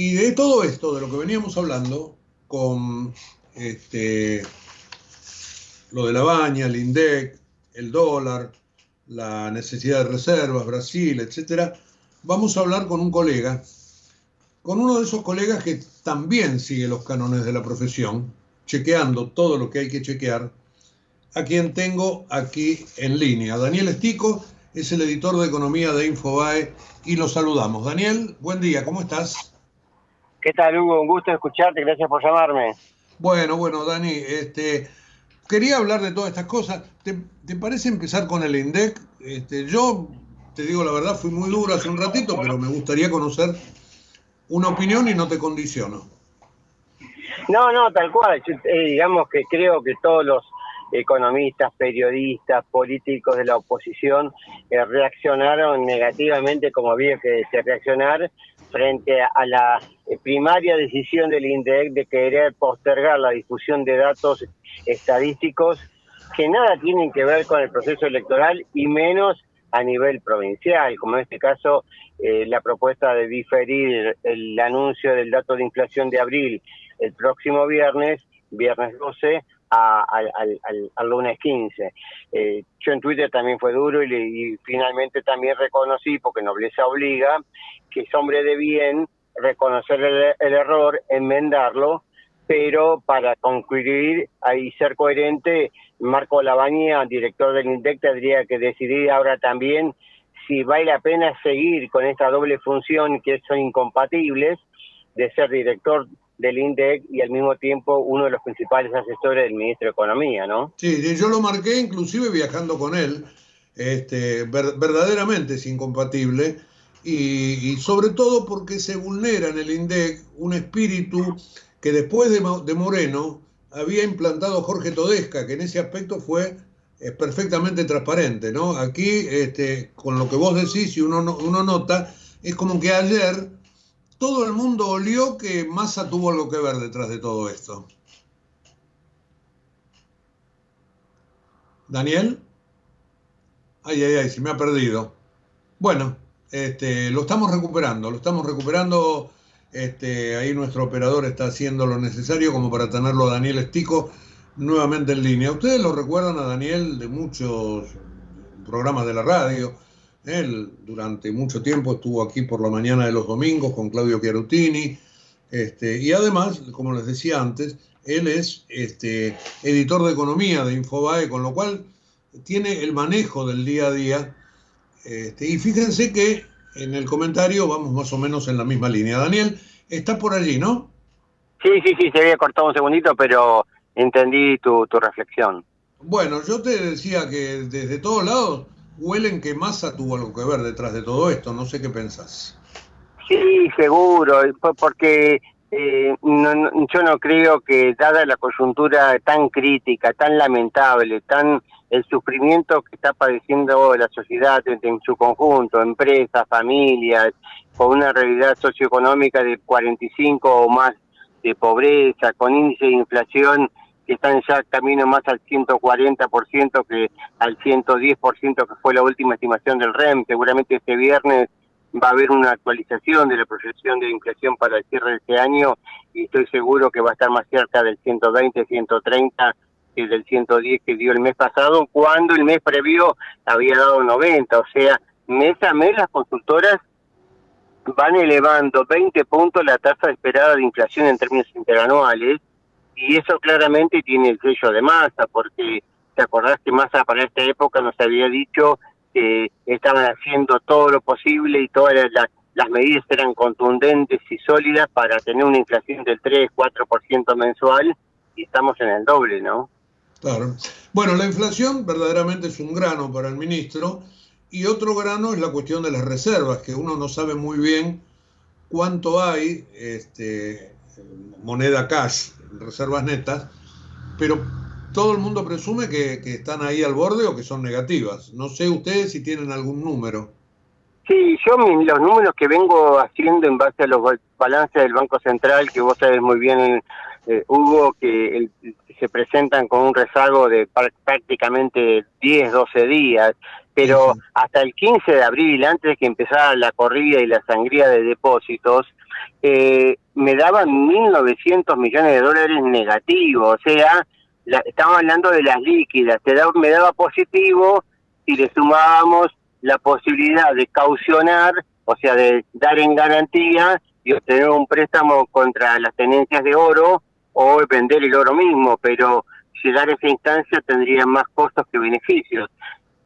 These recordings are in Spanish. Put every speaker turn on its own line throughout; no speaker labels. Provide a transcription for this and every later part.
Y de todo esto, de lo que veníamos hablando, con este, lo de la baña, el INDEC, el dólar, la necesidad de reservas, Brasil, etcétera, vamos a hablar con un colega, con uno de esos colegas que también sigue los cánones de la profesión, chequeando todo lo que hay que chequear, a quien tengo aquí en línea. Daniel Estico es el editor de economía de Infobae y lo saludamos. Daniel, buen día, ¿cómo estás?
¿Qué tal, Hugo? Un gusto escucharte, gracias por llamarme.
Bueno, bueno, Dani, este, quería hablar de todas estas cosas. ¿Te, parece empezar con el INDEC? Este, yo, te digo la verdad, fui muy duro hace un ratito, pero me gustaría conocer una opinión y no te condiciono.
No, no, tal cual. Eh, digamos que creo que todos los economistas, periodistas, políticos de la oposición eh, reaccionaron negativamente como había que reaccionar frente a la eh, primaria decisión del INDEC de querer postergar la difusión de datos estadísticos que nada tienen que ver con el proceso electoral y menos a nivel provincial, como en este caso eh, la propuesta de diferir el anuncio del dato de inflación de abril el próximo viernes, viernes 12, al, lunes 15. Eh, yo en Twitter también fue duro y, finalmente también reconocí, porque nobleza obliga, que es hombre de bien reconocer el, error, enmendarlo, pero para concluir y ser coherente, Marco Labaña, director del INDEC, tendría que decidir ahora también si vale la pena seguir con esta doble función que son incompatibles de ser director del INDEC y al mismo tiempo uno de los principales asesores del ministro de Economía, ¿no?
Sí, yo lo marqué inclusive viajando con él, este, verdaderamente es incompatible y, sobre todo porque se vulnera en el INDEC un espíritu que después de, de Moreno había implantado Jorge Todesca, que en ese aspecto fue eh, perfectamente transparente, ¿no? Aquí, este, con lo que vos decís y uno, uno nota, es como que ayer todo el mundo olió que Massa tuvo algo que ver detrás de todo esto. Daniel. Ay, ay, ay, se me ha perdido. Bueno, este, lo estamos recuperando, lo estamos recuperando. Este, ahí nuestro operador está haciendo lo necesario como para tenerlo a Daniel Estico nuevamente en línea. Ustedes lo recuerdan a Daniel de muchos programas de la radio él durante mucho tiempo estuvo aquí por la mañana de los domingos con Claudio Chiarutini. Este, y además, como les decía antes, él es este, editor de economía de Infobae, con lo cual tiene el manejo del día a día. Este, y fíjense que en el comentario vamos más o menos en la misma línea. Daniel, está por allí, ¿no?
Sí, sí, sí, se había cortado un segundito, pero entendí tu, tu reflexión.
Bueno, yo te decía que desde todos lados huelen que Massa tuvo algo que ver detrás de todo esto. No sé qué pensás.
Sí, seguro, porque eh, yo no creo que, dada la coyuntura tan crítica, tan lamentable, tan el sufrimiento que está padeciendo la sociedad en, su conjunto, empresas, familias, con una realidad socioeconómica de 45 o más de pobreza, con índice de inflación que están ya camino más al 140% que al 110% que fue la última estimación del REM. Seguramente este viernes va a haber una actualización de la proyección de inflación para el cierre de este año y estoy seguro que va a estar más cerca del 120, 130 que del 110 que dio el mes pasado, cuando el mes previo había dado 90. O sea, mes a mes las consultoras van elevando 20 puntos la tasa esperada de inflación en términos interanuales y eso claramente tiene el sello de masa, porque te acordás que masa para esta época nos había dicho que estaban haciendo todo lo posible y todas las, medidas eran contundentes y sólidas para tener una inflación del 3-4% mensual y estamos en el doble, ¿no?
Claro. Bueno, la inflación verdaderamente es un grano para el ministro y otro grano es la cuestión de las reservas, que uno no sabe muy bien cuánto hay este, moneda cash reservas netas, pero todo el mundo presume que, están ahí al borde o que son negativas. No sé ustedes si tienen algún número.
Sí, yo los números que vengo haciendo en base a los balances del Banco Central, que vos sabés muy bien, eh, Hugo, que se presentan con un rezago de prácticamente 10, 12 días, pero hasta el 15 de abril, antes de que empezara la corrida y la sangría de depósitos, eh, me daban 1.900 millones de dólares negativos, o sea, la, estamos hablando de las líquidas, te da, me daba positivo si le sumábamos la posibilidad de caucionar, o sea, de dar en garantía y obtener un préstamo contra las tenencias de oro o vender el oro mismo, pero llegar a esa instancia tendría más costos que beneficios.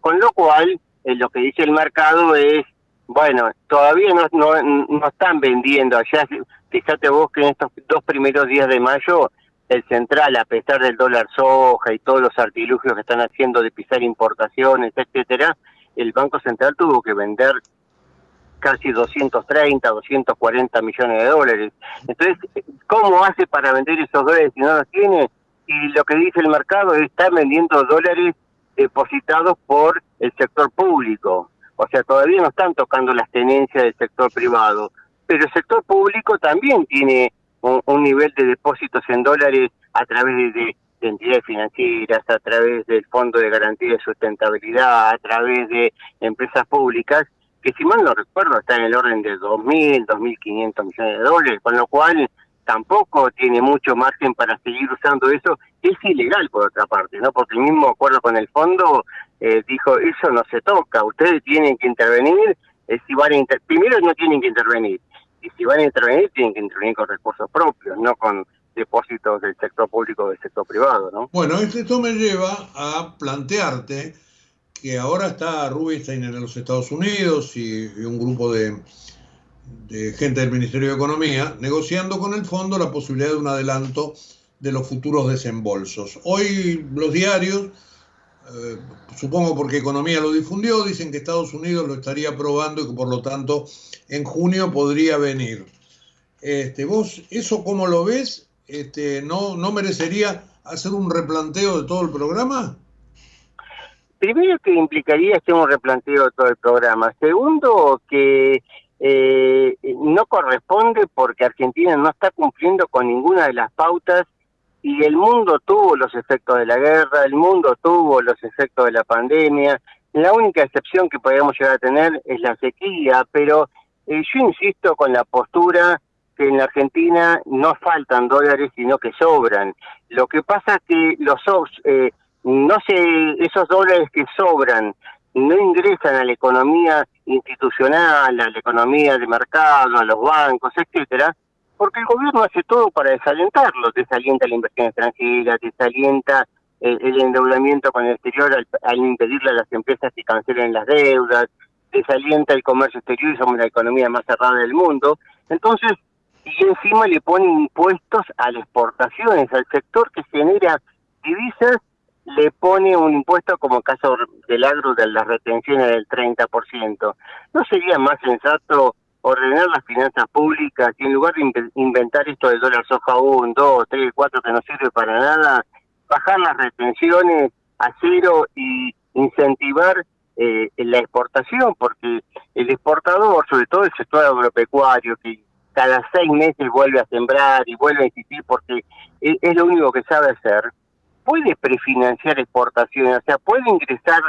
Con lo cual, eh, lo que dice el mercado es, bueno, todavía no, no, no están vendiendo allá. Fíjate vos que en estos dos primeros días de mayo, el central, a pesar del dólar soja y todos los artilugios que están haciendo de pisar importaciones, etcétera, el Banco Central tuvo que vender casi 230, 240 millones de dólares. Entonces, ¿cómo hace para vender esos dólares si no los tiene? Y lo que dice el mercado es estar vendiendo dólares depositados por el sector público. O sea, todavía no están tocando las tenencias del sector privado. Pero el sector público también tiene un, nivel de depósitos en dólares a través de, de entidades financieras, a través del Fondo de Garantía de Sustentabilidad, a través de empresas públicas, que si mal no recuerdo está en el orden de 2.000, 2.500 millones de dólares, con lo cual tampoco tiene mucho margen para seguir usando eso. Es ilegal, por otra parte, ¿no? Porque el mismo acuerdo con el fondo eh, dijo, eso no se toca, ustedes tienen que intervenir, eh, si van a primero no tienen que intervenir, y si van a intervenir, tienen que intervenir con recursos propios, no con depósitos del sector público o del sector privado, ¿no?
Bueno, esto me lleva a plantearte que ahora está Rubinstein en los Estados Unidos y, un grupo de, gente del Ministerio de Economía negociando con el fondo la posibilidad de un adelanto de los futuros desembolsos. Hoy los diarios, eh, supongo porque Economía lo difundió, dicen que Estados Unidos lo estaría aprobando y que por lo tanto en junio podría venir. Este, ¿Vos eso cómo lo ves? Este, ¿no, ¿No merecería hacer un replanteo de todo el programa?
primero que implicaría hacer un replanteo de todo el programa. Segundo, que eh, no corresponde porque Argentina no está cumpliendo con ninguna de las pautas y el mundo tuvo los efectos de la guerra, el mundo tuvo los efectos de la pandemia. La única excepción que podríamos llegar a tener es la sequía, pero eh, yo insisto con la postura que en la Argentina no faltan dólares, sino que sobran. Lo que pasa es que los eh, no se, esos dólares que sobran no ingresan a la economía institucional, a la economía de mercado, a los bancos, etcétera, porque el gobierno hace todo para desalentarlo, desalienta la inversión extranjera, desalienta el, el endeudamiento con el exterior al, impedirle a las empresas que cancelen las deudas, desalienta el comercio exterior y somos la economía más cerrada del mundo. Entonces, y encima le pone impuestos a las exportaciones, al sector que genera divisas le pone un impuesto como caso del agro de las retenciones del 30%. ¿No sería más sensato ordenar las finanzas públicas y en lugar de inventar esto del dólar soja 1, 2, 3, 4 que no sirve para nada, bajar las retenciones a cero y incentivar eh, la exportación? Porque el exportador, sobre todo el sector agropecuario, que cada seis meses vuelve a sembrar y vuelve a insistir porque es lo único que sabe hacer, puede prefinanciar exportaciones, o sea, puede ingresar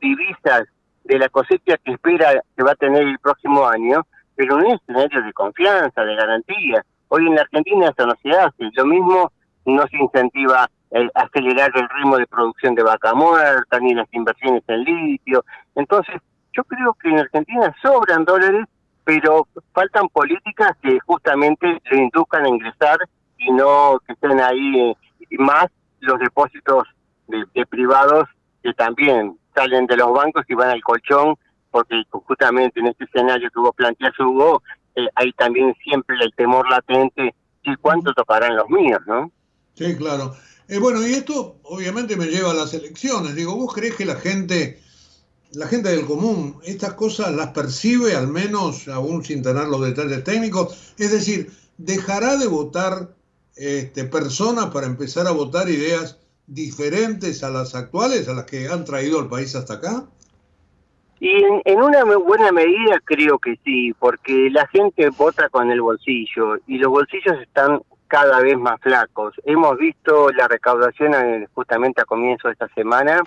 divisas de la cosecha que espera que va a tener el próximo año, pero un escenario de confianza, de garantía. Hoy en la Argentina eso no se hace, lo mismo no se incentiva el acelerar el ritmo de producción de vaca muerta, ni las inversiones en litio. Entonces, yo creo que en Argentina sobran dólares, pero faltan políticas que justamente le induzcan a ingresar y no que estén ahí eh, más los depósitos de, privados que también salen de los bancos y van al colchón, porque justamente en este escenario que vos planteas, Hugo, eh, hay también siempre el temor latente y cuánto tocarán los míos, ¿no?
Sí, claro. Eh, bueno, y esto obviamente me lleva a las elecciones. Digo, ¿vos crees que la gente, la gente del común, estas cosas las percibe, al menos aún sin tener los detalles técnicos? Es decir, ¿dejará de votar este, personas para empezar a votar ideas diferentes a las actuales, a las que han traído al país hasta acá?
Y en, una buena medida creo que sí, porque la gente vota con el bolsillo y los bolsillos están cada vez más flacos. Hemos visto la recaudación justamente a comienzo de esta semana,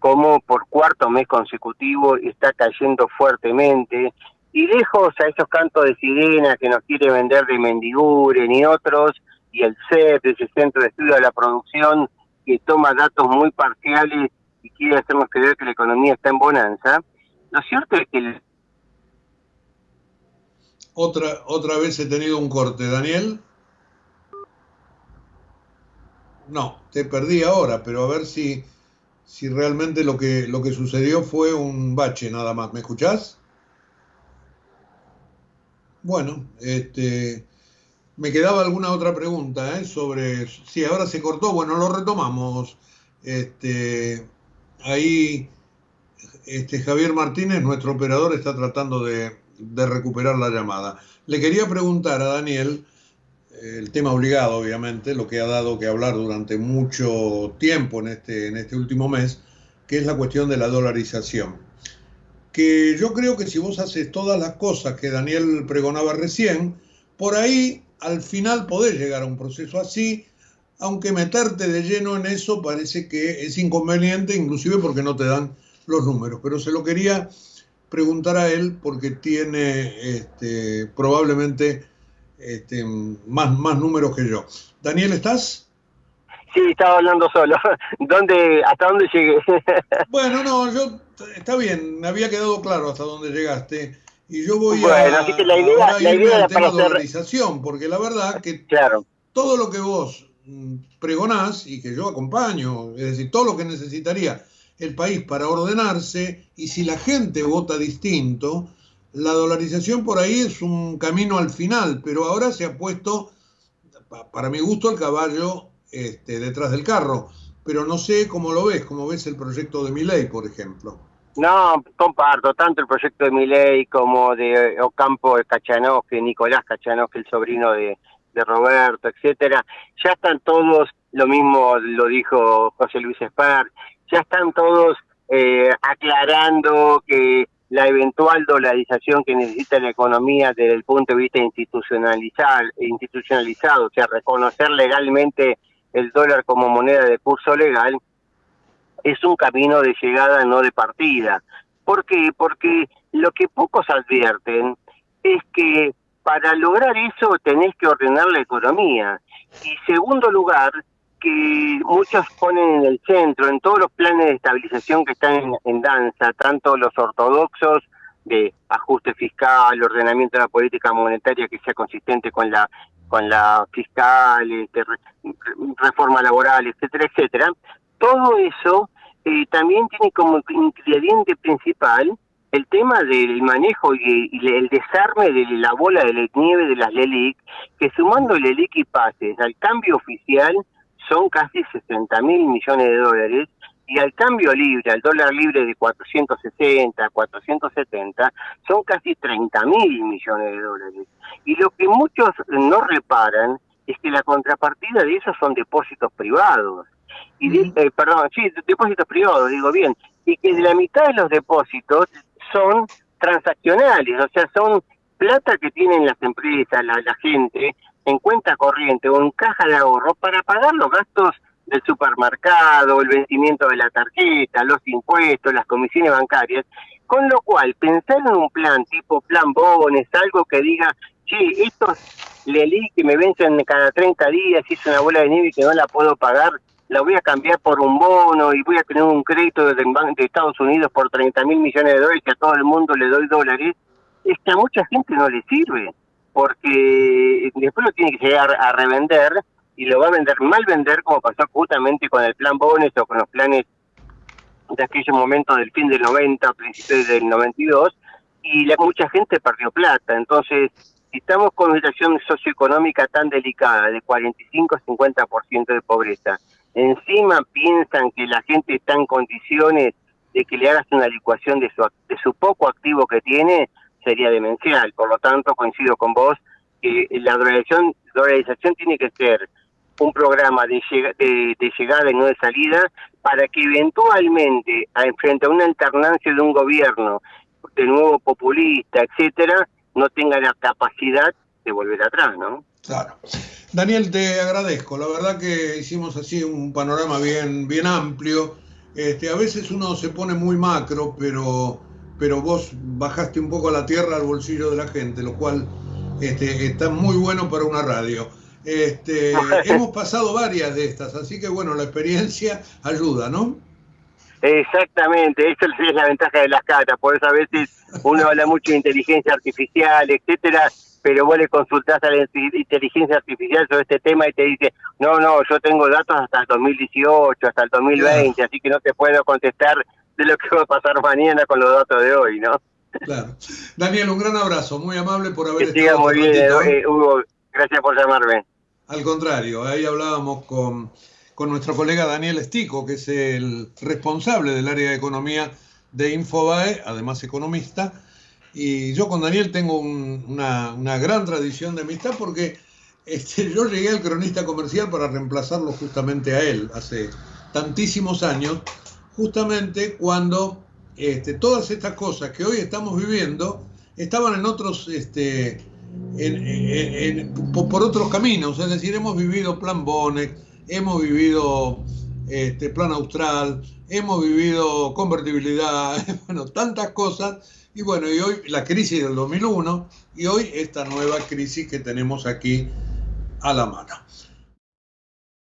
como por cuarto mes consecutivo está cayendo fuertemente. y lejos a esos cantos de sirena que nos quiere vender de Mendigure ni otros, y el CEP, ese Centro de Estudio de la Producción, que toma datos muy parciales y quiere hacernos creer que la economía está en bonanza, lo cierto es que...
Otra, otra vez he tenido un corte, Daniel. No, te perdí ahora, pero a ver si, si realmente lo que, lo que sucedió fue un bache nada más. ¿Me escuchás? Bueno, este, me quedaba alguna otra pregunta ¿eh? sobre si ahora se cortó. Bueno, lo retomamos. Este, ahí este, Javier Martínez, nuestro operador, está tratando de, recuperar la llamada. Le quería preguntar a Daniel el tema obligado, obviamente, lo que ha dado que hablar durante mucho tiempo en este, en este último mes, que es la cuestión de la dolarización. Que yo creo que si vos haces todas las cosas que Daniel pregonaba recién, por ahí al final podés llegar a un proceso así, aunque meterte de lleno en eso parece que es inconveniente, inclusive porque no te dan los números. Pero se lo quería preguntar a él porque tiene este, probablemente este, más, más números que yo. Daniel, ¿estás?
Sí, estaba hablando solo. ¿Dónde, ¿Hasta dónde llegué?
bueno, no, yo está bien, me había quedado claro hasta dónde llegaste. Y yo voy a,
así que la idea, la idea
al tema de dolarización, porque la verdad que
claro.
todo lo que vos mm, pregonás y que yo acompaño, es decir, todo lo que necesitaría el país para ordenarse, y si la gente vota distinto, la dolarización por ahí es un camino al final, pero ahora se ha puesto, para mi gusto, el caballo este, detrás del carro. Pero no sé cómo lo ves, cómo ves el proyecto de Miley, por ejemplo.
No, comparto tanto el proyecto de Miley como de Ocampo de que Nicolás que el sobrino de, de Roberto, etcétera. Ya están todos, lo mismo lo dijo José Luis Esper, ya están todos eh, aclarando que la eventual dolarización que necesita la economía desde el punto de vista institucionalizado, institucionalizado, o sea, reconocer legalmente el dólar como moneda de curso legal, es un camino de llegada, no de partida. ¿Por qué? Porque lo que pocos advierten es que para lograr eso tenés que ordenar la economía. Y segundo lugar, que muchos ponen en el centro, en todos los planes de estabilización que están en, danza, tanto los ortodoxos de ajuste fiscal, ordenamiento de la política monetaria que sea consistente con la con la fiscal, este, reforma laboral, etcétera, etcétera. Todo eso eh, también tiene como ingrediente principal el tema del manejo y, el desarme de la bola de nieve de las LELIC, que sumando el LELIC y pases al cambio oficial, son casi 60 mil millones de dólares y al cambio libre, al dólar libre de 460, 470, son casi 30 mil millones de dólares. Y lo que muchos no reparan es que la contrapartida de eso son depósitos privados. Y eh, perdón, sí, depósitos privados, digo bien, y que de la mitad de los depósitos son transaccionales, o sea, son plata que tienen las empresas, la, la gente, en cuenta corriente o en caja de ahorro para pagar los gastos del supermercado, el vencimiento de la tarjeta, los impuestos, las comisiones bancarias, con lo cual pensar en un plan tipo plan bones, algo que diga, sí, estos Leli que me vencen cada 30 días, es una bola de nieve que no la puedo pagar, la voy a cambiar por un bono y voy a tener un crédito de, de Estados Unidos por 30 mil millones de dólares que a todo el mundo le doy dólares, es que a mucha gente no le sirve porque después lo tiene que llegar a revender y lo va a vender mal vender como pasó justamente con el plan Bones o con los planes de aquellos momentos del fin del 90, principios del 92 y la, mucha gente perdió plata. Entonces, si estamos con una situación socioeconómica tan delicada de 45-50% de pobreza, encima piensan que la gente está en condiciones de que le hagas una licuación de su, de su poco activo que tiene, sería demencial. Por lo tanto, coincido con vos que la dolarización, dolarización tiene que ser un programa de, de, llegada y no de salida para que eventualmente, frente a una alternancia de un gobierno de nuevo populista, etcétera, no tenga la capacidad de volver atrás, ¿no?
Claro. Daniel, te agradezco. La verdad que hicimos así un panorama bien, bien amplio. Este, a veces uno se pone muy macro, pero pero vos bajaste un poco la tierra al bolsillo de la gente, lo cual este, está muy bueno para una radio. Este, hemos pasado varias de estas, así que bueno, la experiencia ayuda, ¿no?
Exactamente, esa es la ventaja de las cartas, por eso a veces uno habla mucho de inteligencia artificial, etcétera, pero vos le consultás a la inteligencia artificial sobre este tema y te dice, no, no, yo tengo datos hasta el 2018, hasta el 2020, así que no te puedo contestar de lo que va a pasar mañana con los datos de hoy, ¿no?
Claro. Daniel, un gran abrazo, muy amable por haber
que estado. muy bien, eh, Hugo, gracias por llamarme.
Al contrario, ahí hablábamos con, con nuestro colega Daniel Estico, que es el responsable del área de economía de Infobae, además economista. Y yo con Daniel tengo una, una, gran tradición de amistad porque este, yo llegué al cronista comercial para reemplazarlo justamente a él hace tantísimos años, justamente cuando este, todas estas cosas que hoy estamos viviendo estaban en otros, este, por, otros caminos, es decir, hemos vivido Plan Bonex, hemos vivido este, Plan Austral, hemos vivido convertibilidad, bueno, tantas cosas, y bueno, y hoy la crisis del 2001 y hoy esta nueva crisis que tenemos aquí a la mano.